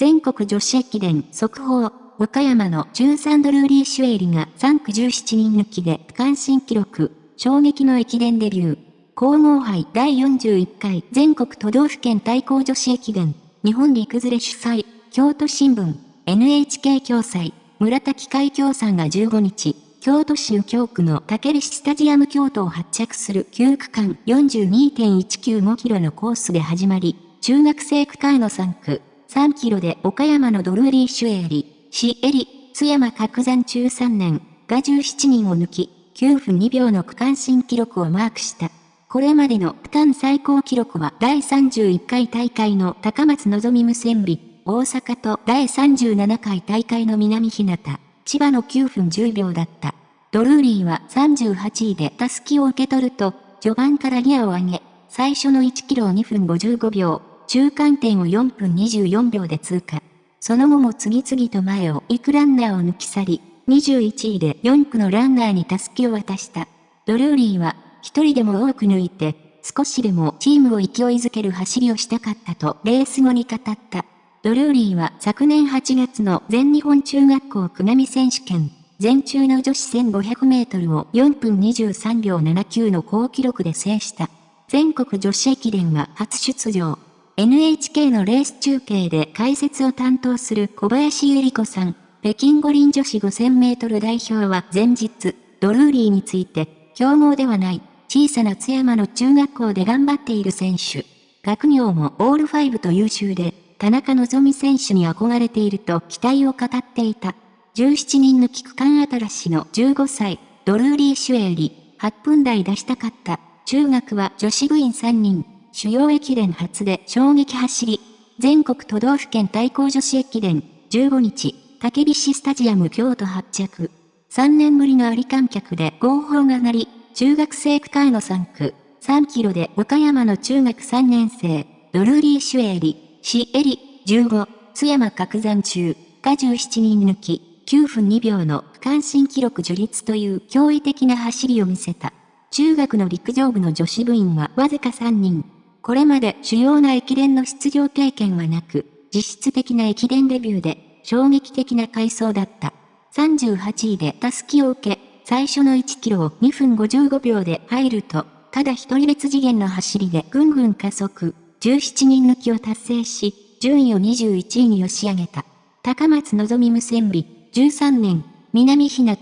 全国女子駅伝速報、岡山の13ドルーリー・シュエリが3区17人抜きで区間新記録、衝撃の駅伝デビュー。皇后杯第41回全国都道府県対抗女子駅伝、日本陸連れ主催、京都新聞、NHK 共催、村田機械協賛が15日、京都市右京区の竹菱スタジアム京都を発着する9区間42.195キロのコースで始まり、中学生区間の3区、3キロで岡山のドルーリー・シュエーリ、シエリ、津山角山中3年が17人を抜き、9分2秒の区間新記録をマークした。これまでの区間最高記録は第31回大会の高松望無線美、大阪と第37回大会の南日向、千葉の9分10秒だった。ドルーリーは38位でタスキを受け取ると、序盤からギアを上げ、最初の1キロを2分55秒、中間点を4分24秒で通過。その後も次々と前を行くランナーを抜き去り、21位で4区のランナーにタスキを渡した。ドルーリーは、一人でも多く抜いて、少しでもチームを勢いづける走りをしたかったとレース後に語った。ドルーリーは昨年8月の全日本中学校区並選手権、全中の女子1500メートルを4分23秒79の好記録で制した。全国女子駅伝は初出場。NHK のレース中継で解説を担当する小林ゆり子さん、北京五輪女子5000メートル代表は前日、ドルーリーについて、強豪ではない、小さな津山の中学校で頑張っている選手。学業もオールファイブと優秀で、田中希実選手に憧れていると期待を語っていた。17人抜き区間新しの15歳、ドルーリー・シュエーリ、8分台出したかった。中学は女子部員3人。主要駅伝初で衝撃走り、全国都道府県対抗女子駅伝、15日、竹菱スタジアム京都発着。3年ぶりのあり観客で合法が鳴り、中学生区間の3区、3キロで岡山の中学3年生、ドルーリー・シュエリ、シエリ、15、津山角山中、が17人抜き、9分2秒の区間新記録樹立という驚異的な走りを見せた。中学の陸上部の女子部員はわずか3人。これまで主要な駅伝の出場経験はなく、実質的な駅伝デビューで、衝撃的な回想だった。38位でタスキを受け、最初の1キロを2分55秒で入ると、ただ一人別次元の走りでぐんぐん加速、17人抜きを達成し、順位を21位に押し上げた。高松望無線美、13年、南日向、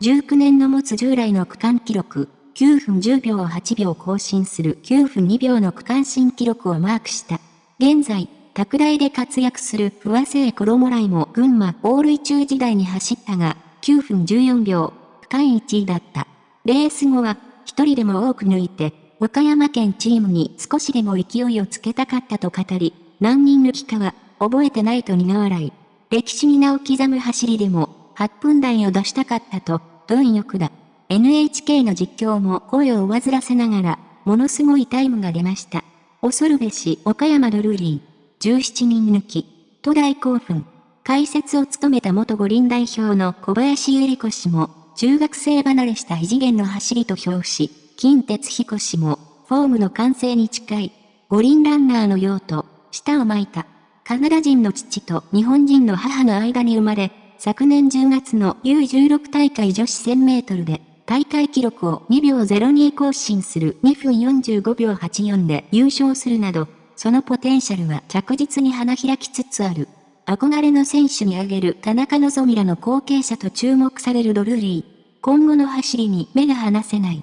19年の持つ従来の区間記録、9分10秒を8秒更新する9分2秒の区間新記録をマークした。現在、拓大で活躍する不破聖衣来も群馬オールイ中時代に走ったが、9分14秒、区間1位だった。レース後は、一人でも多く抜いて、岡山県チームに少しでも勢いをつけたかったと語り、何人抜きかは、覚えてないと苦笑い。歴史に名を刻む走りでも、8分台を出したかったと、貪欲だ。NHK の実況も声を煩わせながら、ものすごいタイムが出ました。恐るべし岡山ドルーリー、17人抜き、都大興奮。解説を務めた元五輪代表の小林ゆり子氏も、中学生離れした異次元の走りと表し、金哲彦氏も、フォームの完成に近い、五輪ランナーのようと、舌を巻いた。カナダ人の父と日本人の母の間に生まれ、昨年10月の U16 大会女子1000メートルで大会記録を2秒02更新する2分45秒84で優勝するなど、そのポテンシャルは着実に花開きつつある。憧れの選手に挙げる田中希実らの後継者と注目されるドルーリー。今後の走りに目が離せない。